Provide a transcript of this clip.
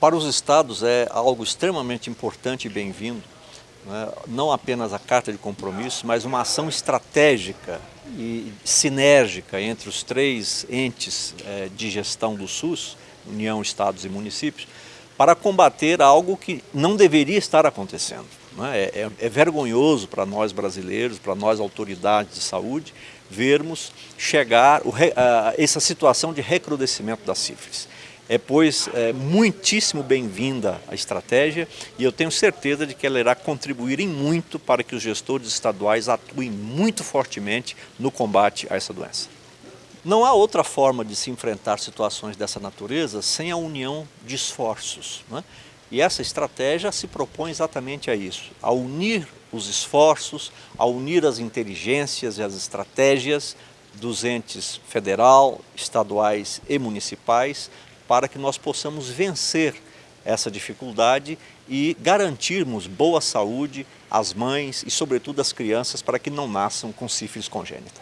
Para os estados é algo extremamente importante e bem-vindo, né? não apenas a carta de compromisso, mas uma ação estratégica e sinérgica entre os três entes é, de gestão do SUS, União, Estados e Municípios, para combater algo que não deveria estar acontecendo. Né? É, é, é vergonhoso para nós brasileiros, para nós autoridades de saúde, vermos chegar o, essa situação de recrudescimento da sífilis. É, pois, é, muitíssimo bem-vinda a estratégia e eu tenho certeza de que ela irá contribuir em muito para que os gestores estaduais atuem muito fortemente no combate a essa doença. Não há outra forma de se enfrentar situações dessa natureza sem a união de esforços. Né? E essa estratégia se propõe exatamente a isso, a unir os esforços, a unir as inteligências e as estratégias dos entes federal, estaduais e municipais para que nós possamos vencer essa dificuldade e garantirmos boa saúde às mães e, sobretudo, às crianças para que não nasçam com sífilis congênita.